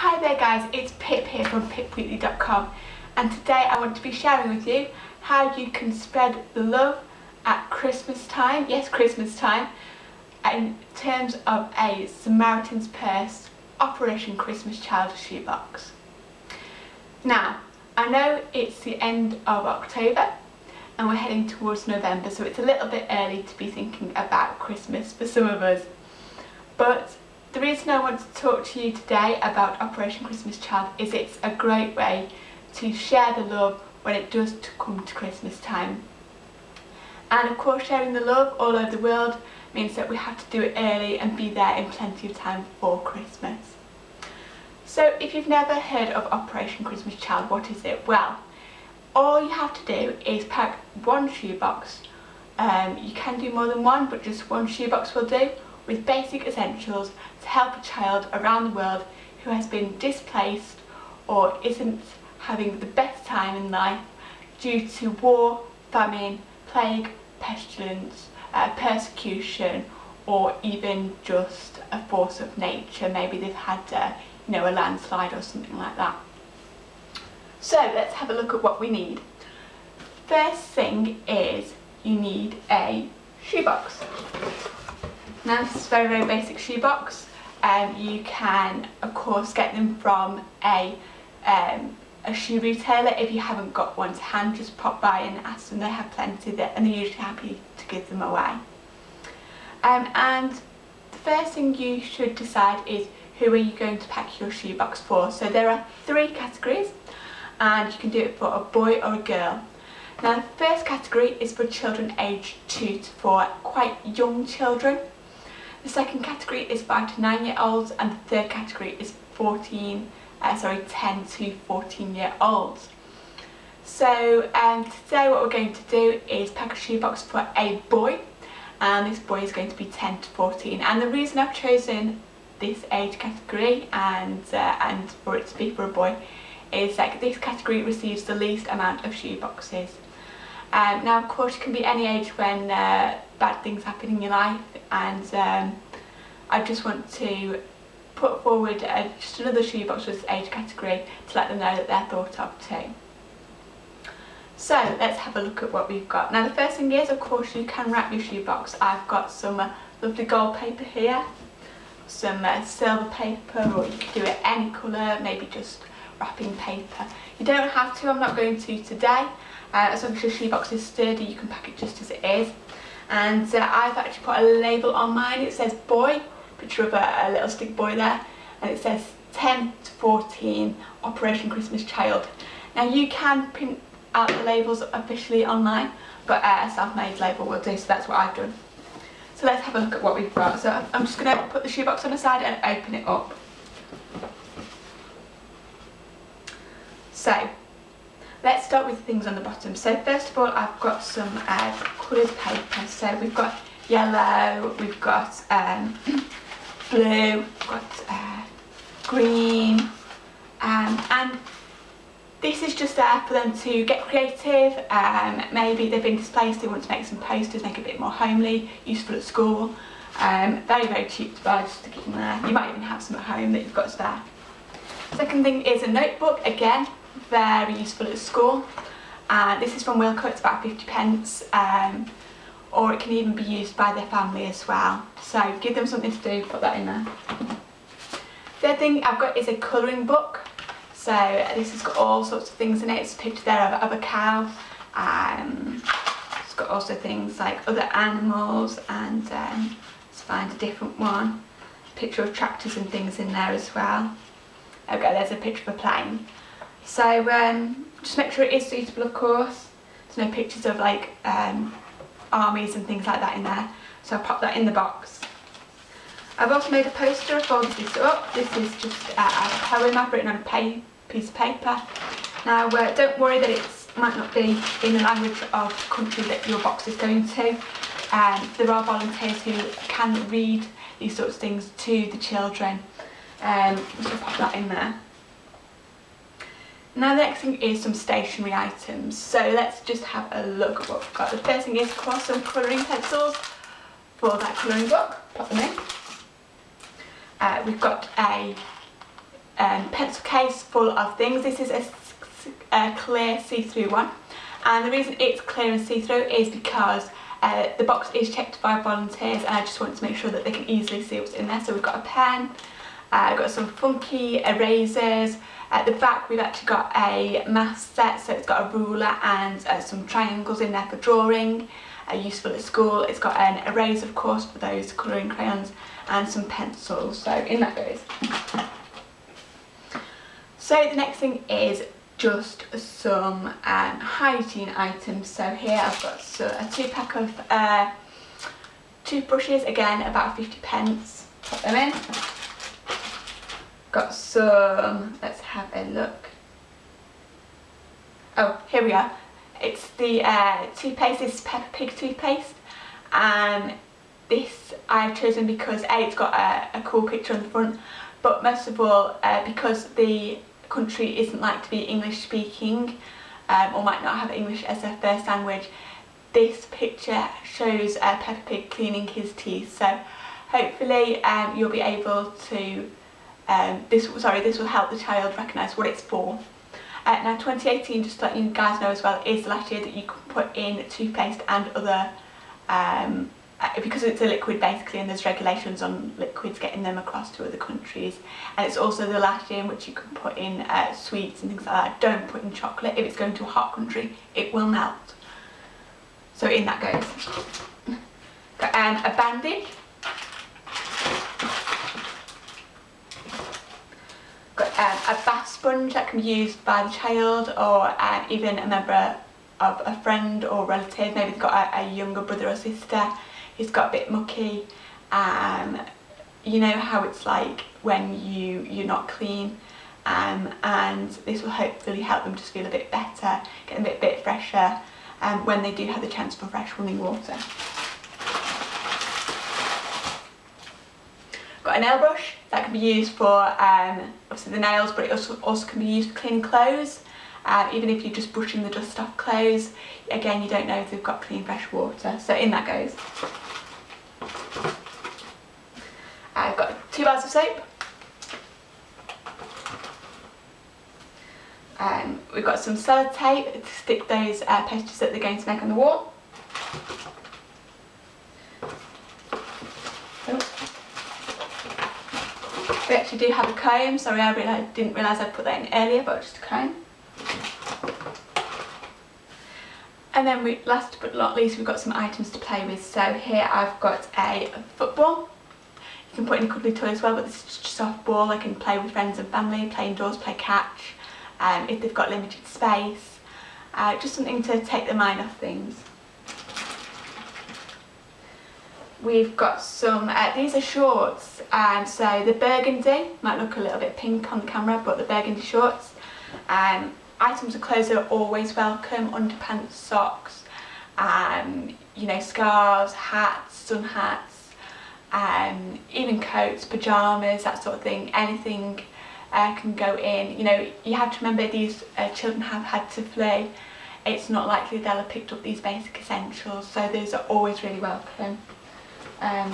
Hi there guys, it's Pip here from pipwheatley.com and today I want to be sharing with you how you can spread the love at Christmas time, yes Christmas time, in terms of a Samaritan's Purse Operation Christmas Child shoebox. Now, I know it's the end of October and we're heading towards November so it's a little bit early to be thinking about Christmas for some of us but the reason I want to talk to you today about Operation Christmas Child is it's a great way to share the love when it does come to Christmas time. And of course sharing the love all over the world means that we have to do it early and be there in plenty of time for Christmas. So if you've never heard of Operation Christmas Child, what is it? Well, all you have to do is pack one shoebox. Um, you can do more than one, but just one shoebox will do with basic essentials to help a child around the world who has been displaced or isn't having the best time in life due to war, famine, plague, pestilence, uh, persecution or even just a force of nature. Maybe they've had uh, you know, a landslide or something like that. So let's have a look at what we need. First thing is you need a shoebox. Now this is a very very basic shoebox. Um, you can of course get them from a um, a shoe retailer if you haven't got one to hand. Just pop by and ask them. They have plenty there and they're usually happy to give them away. Um, and the first thing you should decide is who are you going to pack your shoebox for. So there are three categories and you can do it for a boy or a girl. Now the first category is for children aged 2 to 4 quite young children the second category is 5 to 9 year olds and the third category is 14, uh, sorry 10 to 14 year olds. So um, today what we're going to do is pack a shoebox for a boy and this boy is going to be 10 to 14 and the reason I've chosen this age category and, uh, and for it to be for a boy is that this category receives the least amount of shoe boxes. Um, now of course you can be any age when uh, bad things happen in your life and um, I just want to put forward uh, just another shoebox age category to let them know that they're thought of too. So let's have a look at what we've got. Now the first thing is of course you can wrap your shoebox. I've got some uh, lovely gold paper here, some uh, silver paper or you can do it any colour, maybe just wrapping paper. You don't have to, I'm not going to today. Uh, as long as your shoebox is sturdy you can pack it just as it is. And uh, I've actually put a label on mine. It says boy picture of a, a, little stick boy there. And it says 10 to 14 Operation Christmas Child. Now you can print out the labels officially online but uh, a self-made label will do so that's what I've done. So let's have a look at what we've got. So I'm just going to put the shoebox on the side and open it up so Let's start with things on the bottom. So first of all, I've got some uh, coloured paper. So we've got yellow, we've got um, blue, we've got uh, green, um, and this is just there for them to get creative. Um, maybe they've been displaced, they want to make some posters, make it a bit more homely, useful at school. Um, very, very cheap to buy, just to keep them there. You might even have some at home that you've got spare. Second thing is a notebook, again, very useful at school. Uh, this is from Wilko, it's about 50 pence, um, or it can even be used by their family as well. So give them something to do, put that in there. Third thing I've got is a colouring book. So this has got all sorts of things in it. It's a picture there of, of a cow. Um, it's got also things like other animals and um, let's find a different one. Picture of tractors and things in there as well. Okay, there's a picture of a plane. So um, just make sure it is suitable of course. There's no pictures of like um, armies and things like that in there. So I'll pop that in the box. I've also made a poster, I folded this up. This is just uh, a poem I've written on a piece of paper. Now uh, don't worry that it might not be in the language of the country that your box is going to. Um, there are volunteers who can read these sorts of things to the children. Um, so pop that in there. Now the next thing is some stationery items. So let's just have a look at what we've got. The first thing is course some colouring pencils for that colouring book. Pop them in. Uh, we've got a um, pencil case full of things. This is a, a clear see-through one and the reason it's clear and see-through is because uh, the box is checked by volunteers and I just want to make sure that they can easily see what's in there. So we've got a pen, uh, I've got some funky erasers, at the back we've actually got a math set so it's got a ruler and uh, some triangles in there for drawing, uh, useful at school. It's got an eraser of course for those colouring crayons and some pencils so in that goes. So the next thing is just some um, hygiene items. So here I've got so, a two pack of uh, toothbrushes, again about 50 pence, put them in. Got some, let's have a look. Oh, here we are. It's the uh, toothpaste, this is Peppa Pig toothpaste. And this I've chosen because A, it's got a, a cool picture on the front, but most of all uh, because the country isn't like to be English speaking um, or might not have English as their first language, this picture shows uh, Peppa Pig cleaning his teeth. So hopefully um, you'll be able to, um, this sorry, this will help the child recognise what it's for. Uh, now 2018, just to let you guys know as well, is the last year that you can put in toothpaste and other um, uh, because it's a liquid basically and there's regulations on liquids getting them across to other countries and it's also the last year in which you can put in uh, sweets and things like that. Don't put in chocolate if it's going to a hot country it will melt. So in that goes. Got um, a bandage. Um, a bath sponge that can be used by the child or um, even a member of a friend or relative, maybe they've got a, a younger brother or sister it's got a bit mucky. Um, you know how it's like when you you're not clean. Um, and this will hopefully help them just feel a bit better get a bit, bit fresher um, when they do have the chance for fresh running water. Got a nail brush that can be used for um, obviously the nails but it also, also can be used for cleaning clothes uh, even if you're just brushing the dust off clothes again you don't know if they've got clean fresh water so in that goes. I've got two bars of soap. Um, we've got some sellotape to stick those uh, that they're going to make on the wall. We do have a comb, sorry I realised, didn't realise I'd put that in earlier, but just a comb. And then we, last but not least, we've got some items to play with. So here I've got a football. You can put in a cuddly toy as well, but this is just a soft ball. I can play with friends and family, play indoors, play catch, um, if they've got limited space. Uh, just something to take their mind off things. We've got some, uh, these are shorts, and so the burgundy, might look a little bit pink on the camera, but the burgundy shorts. Um, items of clothes are always welcome, underpants, socks, um, you know, scarves, hats, sun hats, um, even coats, pyjamas, that sort of thing, anything uh, can go in. You know, you have to remember these uh, children have had to flee. It's not likely they'll have picked up these basic essentials, so those are always really welcome. Um,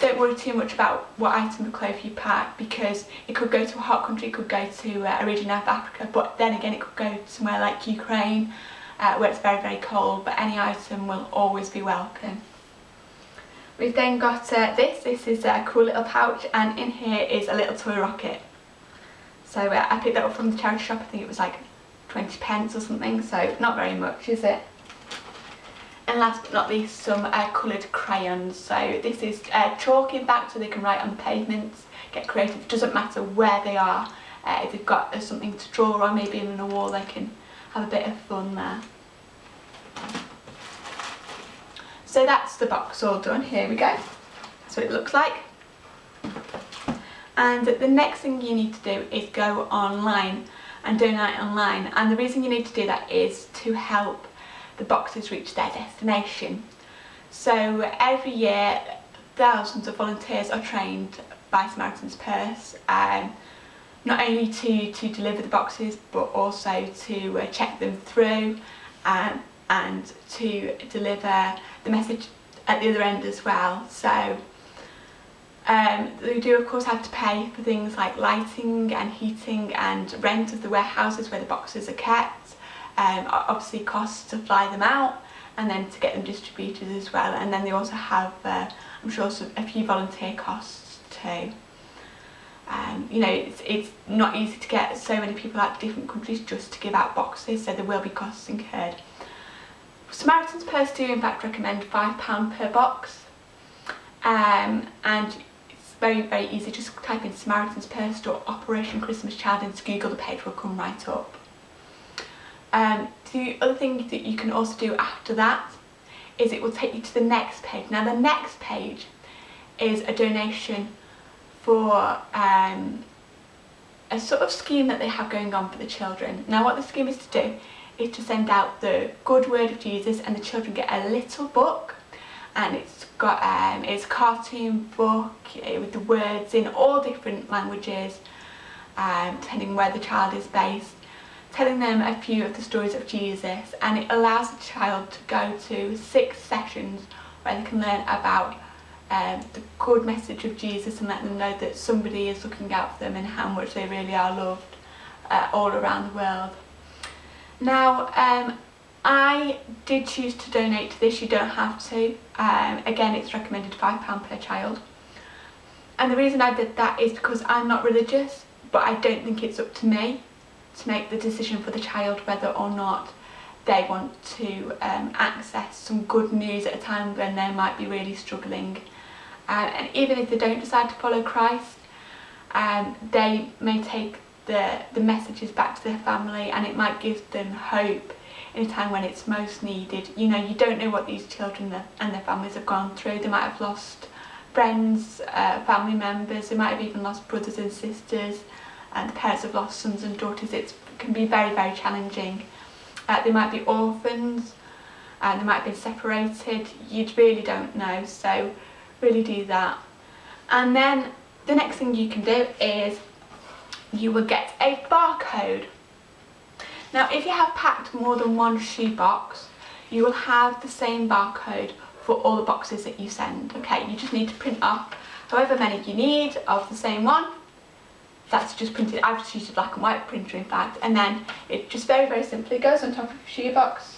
don't worry too much about what item of clothes you pack because it could go to a hot country, it could go to uh, a region of Africa, but then again it could go somewhere like Ukraine uh, where it's very very cold, but any item will always be welcome. We've then got uh, this, this is a cool little pouch and in here is a little toy rocket. So uh, I picked that up from the charity shop, I think it was like 20 pence or something, so not very much is it? And last but not least, some uh, coloured crayons. So this is uh, chalk in back so they can write on pavements, get creative. It doesn't matter where they are. Uh, if they've got uh, something to draw on, maybe in a wall, they can have a bit of fun there. So that's the box all done. Here we go. That's what it looks like. And the next thing you need to do is go online and donate online. And the reason you need to do that is to help the boxes reach their destination. So every year thousands of volunteers are trained by Samaritan's Purse um, not only to, to deliver the boxes but also to uh, check them through um, and to deliver the message at the other end as well. So Um, they do of course have to pay for things like lighting and heating and rent of the warehouses where the boxes are kept, um, obviously costs to fly them out and then to get them distributed as well and then they also have uh, I'm sure some, a few volunteer costs too. Um, you know it's, it's not easy to get so many people out to different countries just to give out boxes so there will be costs incurred. Samaritan's Purse do in fact recommend £5 per box um, and it's very very easy just type in Samaritan's Purse or Operation Christmas Child into Google the page will come right up. Um, the other thing that you can also do after that is it will take you to the next page. Now the next page is a donation for um, a sort of scheme that they have going on for the children. Now what the scheme is to do is to send out the good word of Jesus and the children get a little book and it's got um, it's a cartoon book eh, with the words in all different languages um, depending where the child is based telling them a few of the stories of Jesus and it allows the child to go to six sessions where they can learn about um, the good message of Jesus and let them know that somebody is looking out for them and how much they really are loved uh, all around the world. Now um, I did choose to donate to this, you don't have to. Um, again it's recommended £5 per child. And the reason I did that is because I'm not religious but I don't think it's up to me to make the decision for the child whether or not they want to um, access some good news at a time when they might be really struggling. Um, and even if they don't decide to follow Christ, um, they may take the, the messages back to their family and it might give them hope in a time when it's most needed. You know, you don't know what these children and their families have gone through. They might have lost friends, uh, family members, they might have even lost brothers and sisters and parents have lost sons and daughters, it can be very, very challenging. Uh, they might be orphans, and they might be separated, you really don't know, so really do that. And then the next thing you can do is you will get a barcode. Now if you have packed more than one shoe box, you will have the same barcode for all the boxes that you send. Okay, you just need to print off however many you need of the same one that's just printed, I've just used a black and white printer in fact, and then it just very, very simply goes on top of a shoebox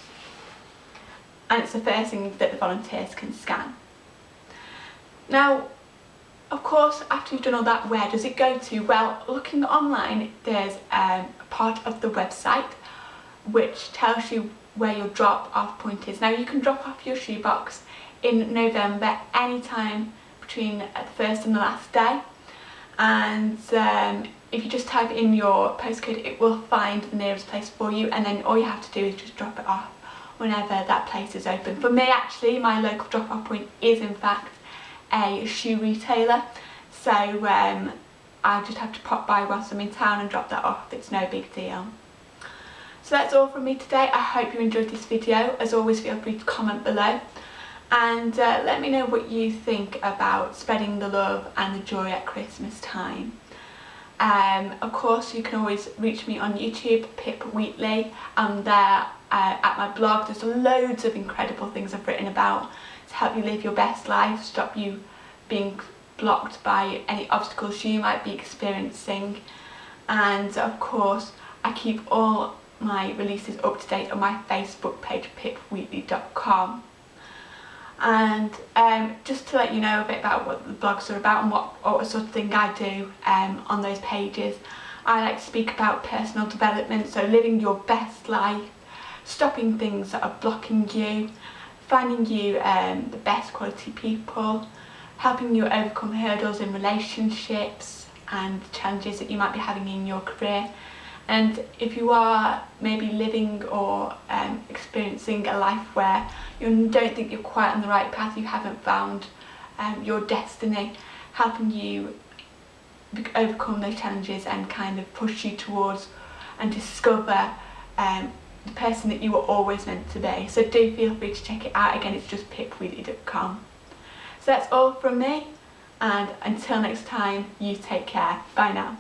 and it's the first thing that the volunteers can scan. Now, of course, after you've done all that, where does it go to? Well, looking online, there's um, a part of the website which tells you where your drop-off point is. Now, you can drop off your shoebox in November anytime between the first and the last day and um, if you just type in your postcode it will find the nearest place for you. And then all you have to do is just drop it off whenever that place is open. For me actually my local drop off point is in fact a shoe retailer. So um, I just have to pop by whilst I'm in town and drop that off, it's no big deal. So that's all from me today, I hope you enjoyed this video, as always feel free to comment below and uh, let me know what you think about spreading the love and the joy at Christmas time. Um, of course you can always reach me on YouTube, Pip Wheatley, I'm there uh, at my blog, there's loads of incredible things I've written about to help you live your best life, stop you being blocked by any obstacles you might be experiencing. And of course I keep all my releases up to date on my Facebook page pipwheatley.com and um, just to let you know a bit about what the blogs are about and what, what sort of thing I do um, on those pages. I like to speak about personal development, so living your best life, stopping things that are blocking you, finding you um, the best quality people, helping you overcome hurdles in relationships and challenges that you might be having in your career and if you are maybe living or um, experiencing a life where you don't think you're quite on the right path, you haven't found um, your destiny, helping you overcome those challenges and kind of push you towards and discover um, the person that you were always meant to be. So do feel free to check it out. Again, it's just pipwheatley.com. So that's all from me and until next time, you take care. Bye now.